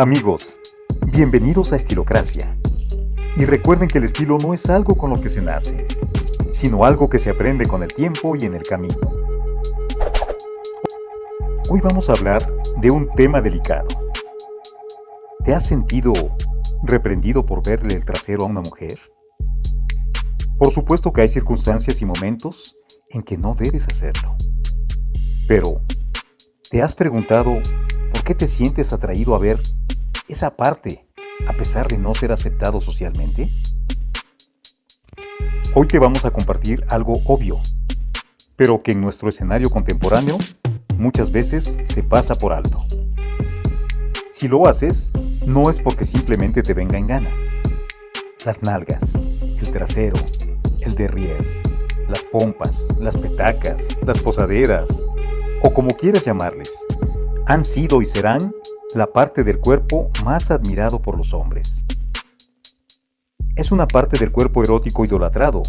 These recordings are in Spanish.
Amigos, bienvenidos a Estilocracia. Y recuerden que el estilo no es algo con lo que se nace, sino algo que se aprende con el tiempo y en el camino. Hoy vamos a hablar de un tema delicado. ¿Te has sentido reprendido por verle el trasero a una mujer? Por supuesto que hay circunstancias y momentos en que no debes hacerlo. Pero, ¿te has preguntado por qué te sientes atraído a ver esa parte a pesar de no ser aceptado socialmente? Hoy te vamos a compartir algo obvio, pero que en nuestro escenario contemporáneo muchas veces se pasa por alto. Si lo haces, no es porque simplemente te venga en gana. Las nalgas, el trasero, el derrier, las pompas, las petacas, las posaderas, o como quieras llamarles, han sido y serán la parte del cuerpo más admirado por los hombres. Es una parte del cuerpo erótico idolatrado,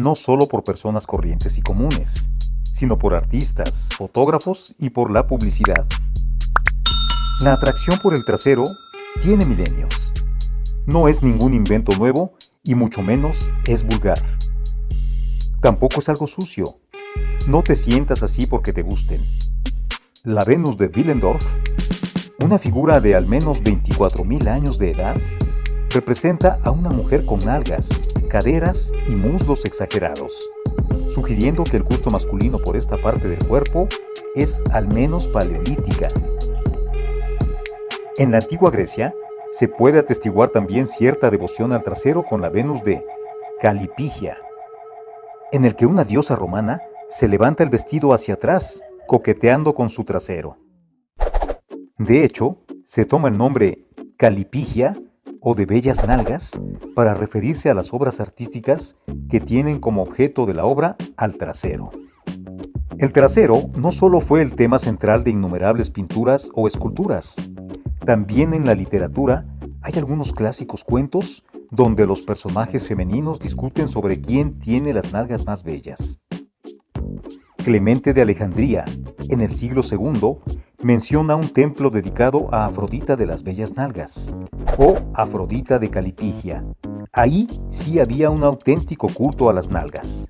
no solo por personas corrientes y comunes, sino por artistas, fotógrafos y por la publicidad. La atracción por el trasero tiene milenios. No es ningún invento nuevo y mucho menos es vulgar. Tampoco es algo sucio. No te sientas así porque te gusten. La Venus de Willendorf, una figura de al menos 24.000 años de edad, representa a una mujer con nalgas, caderas y muslos exagerados, sugiriendo que el gusto masculino por esta parte del cuerpo es al menos paleolítica. En la antigua Grecia, se puede atestiguar también cierta devoción al trasero con la Venus de Calipigia, en el que una diosa romana se levanta el vestido hacia atrás, coqueteando con su trasero. De hecho, se toma el nombre Calipigia o de bellas nalgas para referirse a las obras artísticas que tienen como objeto de la obra al trasero. El trasero no solo fue el tema central de innumerables pinturas o esculturas, también en la literatura hay algunos clásicos cuentos donde los personajes femeninos discuten sobre quién tiene las nalgas más bellas. Clemente de Alejandría, en el siglo II, menciona un templo dedicado a Afrodita de las Bellas Nalgas, o Afrodita de Calipigia. Ahí sí había un auténtico culto a las nalgas.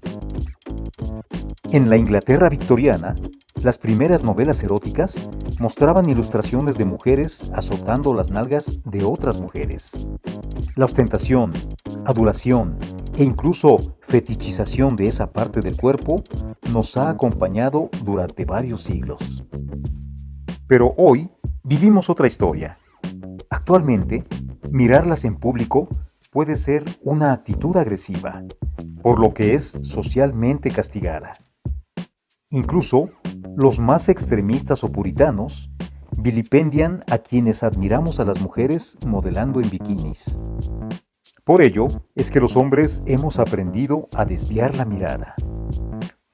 En la Inglaterra victoriana, las primeras novelas eróticas mostraban ilustraciones de mujeres azotando las nalgas de otras mujeres. La ostentación, adulación e incluso fetichización de esa parte del cuerpo nos ha acompañado durante varios siglos. Pero hoy vivimos otra historia. Actualmente, mirarlas en público puede ser una actitud agresiva, por lo que es socialmente castigada. Incluso los más extremistas o puritanos vilipendian a quienes admiramos a las mujeres modelando en bikinis. Por ello es que los hombres hemos aprendido a desviar la mirada.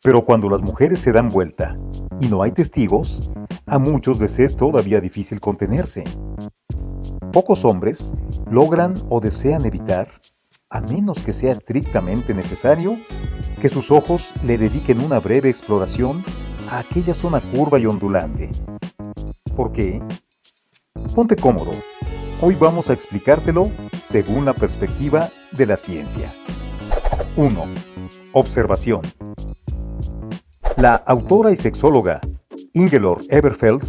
Pero cuando las mujeres se dan vuelta y no hay testigos, a muchos les es todavía difícil contenerse. Pocos hombres logran o desean evitar, a menos que sea estrictamente necesario, que sus ojos le dediquen una breve exploración a aquella zona curva y ondulante, ¿Por qué? Ponte cómodo. Hoy vamos a explicártelo según la perspectiva de la ciencia. 1. Observación. La autora y sexóloga Ingelor Eberfeld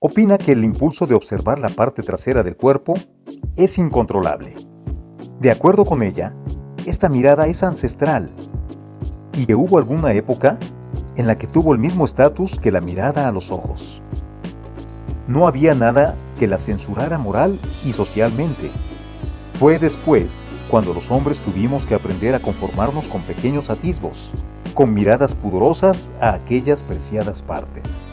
opina que el impulso de observar la parte trasera del cuerpo es incontrolable. De acuerdo con ella, esta mirada es ancestral y que hubo alguna época en la que tuvo el mismo estatus que la mirada a los ojos. No había nada que la censurara moral y socialmente. Fue después cuando los hombres tuvimos que aprender a conformarnos con pequeños atisbos, con miradas pudorosas a aquellas preciadas partes.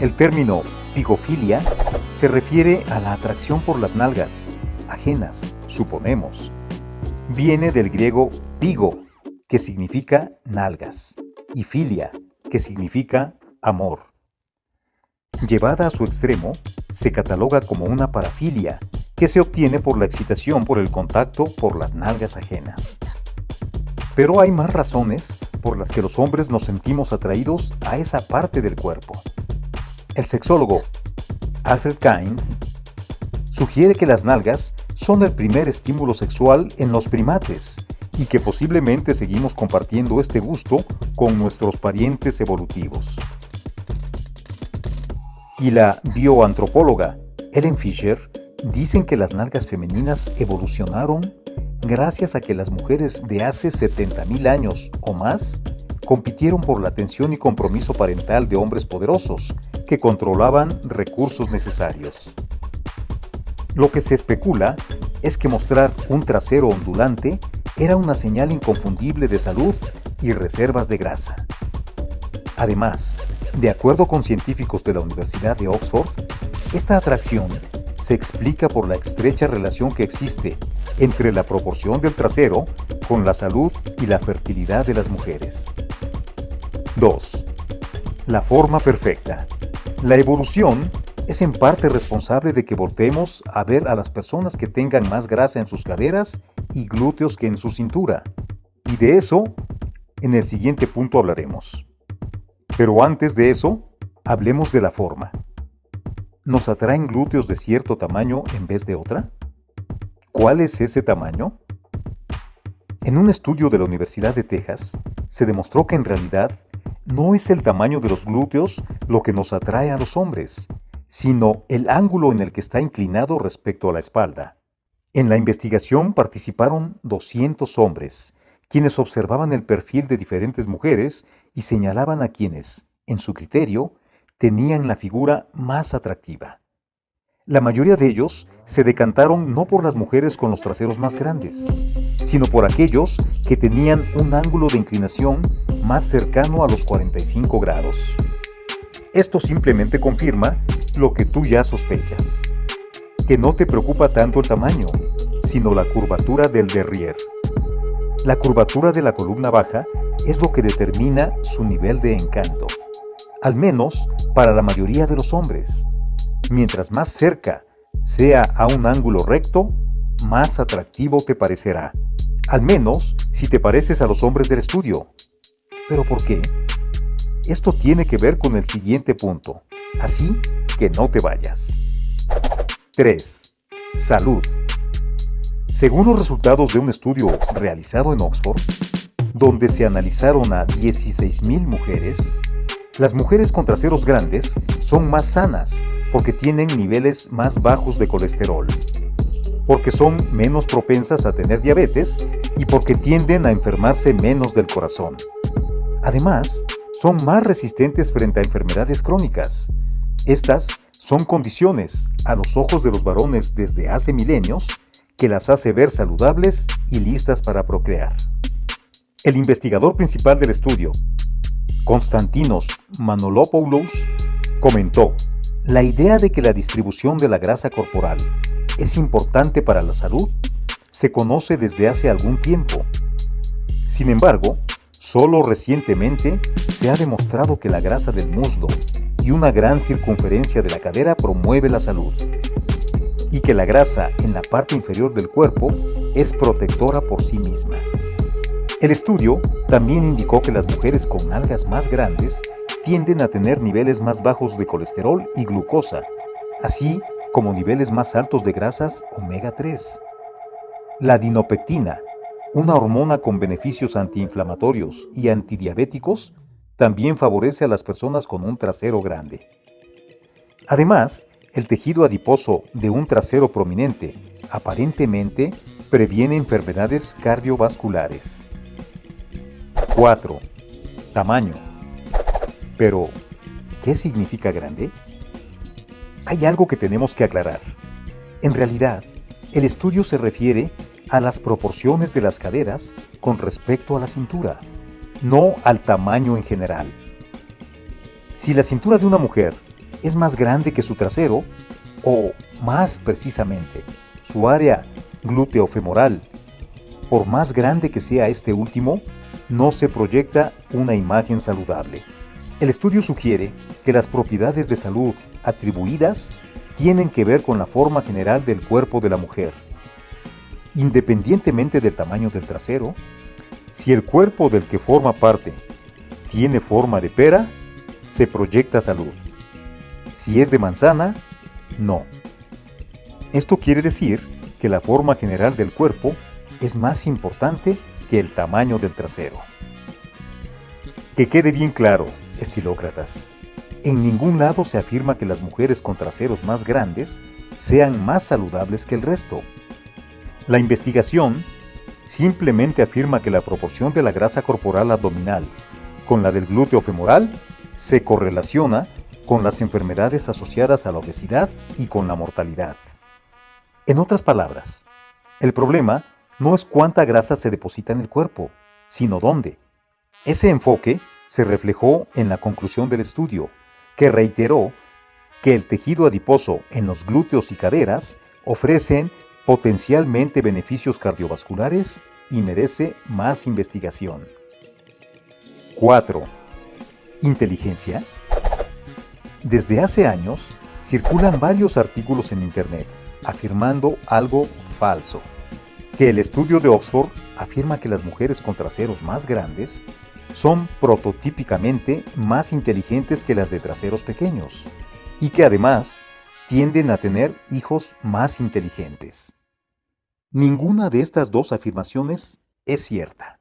El término pigofilia se refiere a la atracción por las nalgas, ajenas, suponemos. Viene del griego pigo, que significa nalgas, y filia, que significa amor. Llevada a su extremo, se cataloga como una parafilia, que se obtiene por la excitación por el contacto por las nalgas ajenas. Pero hay más razones por las que los hombres nos sentimos atraídos a esa parte del cuerpo. El sexólogo Alfred Kainz sugiere que las nalgas son el primer estímulo sexual en los primates y que posiblemente seguimos compartiendo este gusto con nuestros parientes evolutivos. Y la bioantropóloga Ellen Fisher dicen que las nalgas femeninas evolucionaron gracias a que las mujeres de hace 70.000 años o más compitieron por la atención y compromiso parental de hombres poderosos que controlaban recursos necesarios. Lo que se especula es que mostrar un trasero ondulante era una señal inconfundible de salud y reservas de grasa. Además, de acuerdo con científicos de la Universidad de Oxford, esta atracción se explica por la estrecha relación que existe entre la proporción del trasero con la salud y la fertilidad de las mujeres. 2. La forma perfecta. La evolución es en parte responsable de que volteemos a ver a las personas que tengan más grasa en sus caderas y glúteos que en su cintura. Y de eso, en el siguiente punto hablaremos. Pero antes de eso, hablemos de la forma. ¿Nos atraen glúteos de cierto tamaño en vez de otra? ¿Cuál es ese tamaño? En un estudio de la Universidad de Texas, se demostró que en realidad no es el tamaño de los glúteos lo que nos atrae a los hombres, sino el ángulo en el que está inclinado respecto a la espalda. En la investigación participaron 200 hombres, quienes observaban el perfil de diferentes mujeres y señalaban a quienes, en su criterio, tenían la figura más atractiva. La mayoría de ellos se decantaron no por las mujeres con los traseros más grandes, sino por aquellos que tenían un ángulo de inclinación más cercano a los 45 grados. Esto simplemente confirma lo que tú ya sospechas, que no te preocupa tanto el tamaño, sino la curvatura del derrier. La curvatura de la columna baja es lo que determina su nivel de encanto, al menos para la mayoría de los hombres. Mientras más cerca sea a un ángulo recto, más atractivo te parecerá. Al menos si te pareces a los hombres del estudio. ¿Pero por qué? Esto tiene que ver con el siguiente punto, así que no te vayas. 3. Salud. Según los resultados de un estudio realizado en Oxford, donde se analizaron a 16.000 mujeres, las mujeres con traseros grandes son más sanas porque tienen niveles más bajos de colesterol, porque son menos propensas a tener diabetes y porque tienden a enfermarse menos del corazón. Además, son más resistentes frente a enfermedades crónicas. Estas son condiciones, a los ojos de los varones desde hace milenios, que las hace ver saludables y listas para procrear. El investigador principal del estudio, Konstantinos Manolopoulos, comentó, la idea de que la distribución de la grasa corporal es importante para la salud se conoce desde hace algún tiempo. Sin embargo, solo recientemente se ha demostrado que la grasa del muslo y una gran circunferencia de la cadera promueve la salud y que la grasa en la parte inferior del cuerpo es protectora por sí misma. El estudio también indicó que las mujeres con nalgas más grandes tienden a tener niveles más bajos de colesterol y glucosa, así como niveles más altos de grasas omega 3. La dinopectina, una hormona con beneficios antiinflamatorios y antidiabéticos, también favorece a las personas con un trasero grande. Además, el tejido adiposo de un trasero prominente aparentemente previene enfermedades cardiovasculares. 4. Tamaño. Pero, ¿qué significa grande? Hay algo que tenemos que aclarar. En realidad, el estudio se refiere a las proporciones de las caderas con respecto a la cintura, no al tamaño en general. Si la cintura de una mujer es más grande que su trasero, o más precisamente, su área glúteo-femoral, por más grande que sea este último, no se proyecta una imagen saludable. El estudio sugiere que las propiedades de salud atribuidas tienen que ver con la forma general del cuerpo de la mujer. Independientemente del tamaño del trasero, si el cuerpo del que forma parte tiene forma de pera, se proyecta salud. Si es de manzana, no. Esto quiere decir que la forma general del cuerpo es más importante que el tamaño del trasero. Que quede bien claro, estilócratas, en ningún lado se afirma que las mujeres con traseros más grandes sean más saludables que el resto. La investigación simplemente afirma que la proporción de la grasa corporal abdominal con la del glúteo femoral se correlaciona con las enfermedades asociadas a la obesidad y con la mortalidad. En otras palabras, el problema no es cuánta grasa se deposita en el cuerpo, sino dónde. Ese enfoque se reflejó en la conclusión del estudio, que reiteró que el tejido adiposo en los glúteos y caderas ofrecen potencialmente beneficios cardiovasculares y merece más investigación. 4. ¿Inteligencia? Desde hace años circulan varios artículos en Internet afirmando algo falso. Que el estudio de Oxford afirma que las mujeres con traseros más grandes son prototípicamente más inteligentes que las de traseros pequeños y que además tienden a tener hijos más inteligentes. Ninguna de estas dos afirmaciones es cierta.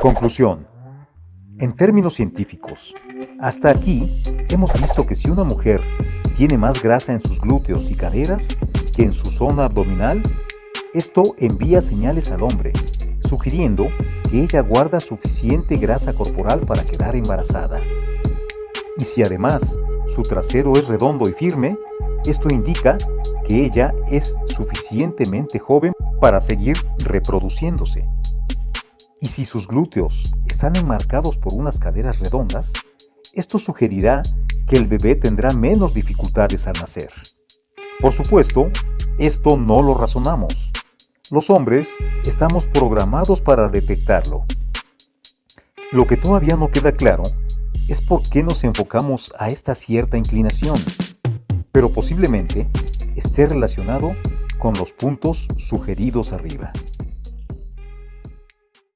Conclusión. En términos científicos, hasta aquí hemos visto que si una mujer tiene más grasa en sus glúteos y caderas que en su zona abdominal, esto envía señales al hombre, sugiriendo que ella guarda suficiente grasa corporal para quedar embarazada. Y si además su trasero es redondo y firme, esto indica que ella es suficientemente joven para seguir reproduciéndose. Y si sus glúteos están enmarcados por unas caderas redondas, esto sugerirá que el bebé tendrá menos dificultades al nacer. Por supuesto, esto no lo razonamos. Los hombres estamos programados para detectarlo. Lo que todavía no queda claro es por qué nos enfocamos a esta cierta inclinación, pero posiblemente esté relacionado con los puntos sugeridos arriba.